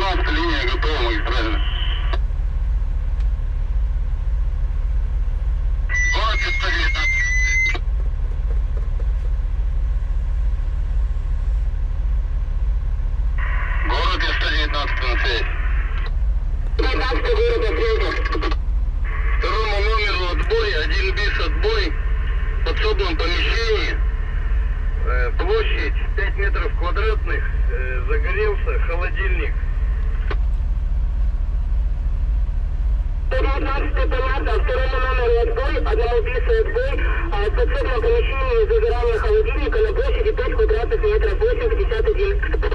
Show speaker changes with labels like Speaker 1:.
Speaker 1: 119 линия готова магистральная. Город 119. Город 119 на связи. 19 город ответа. Второму номеру отбой, один бис отбой в подсобном помещении. Э, площадь 5 метров квадратных, э, загорелся холодильник.
Speaker 2: 119 понятно, второму номеру отбой, одному бису отбой, а в подсобном помещении загорание холодильника на площади 5 квадратных метров, 851.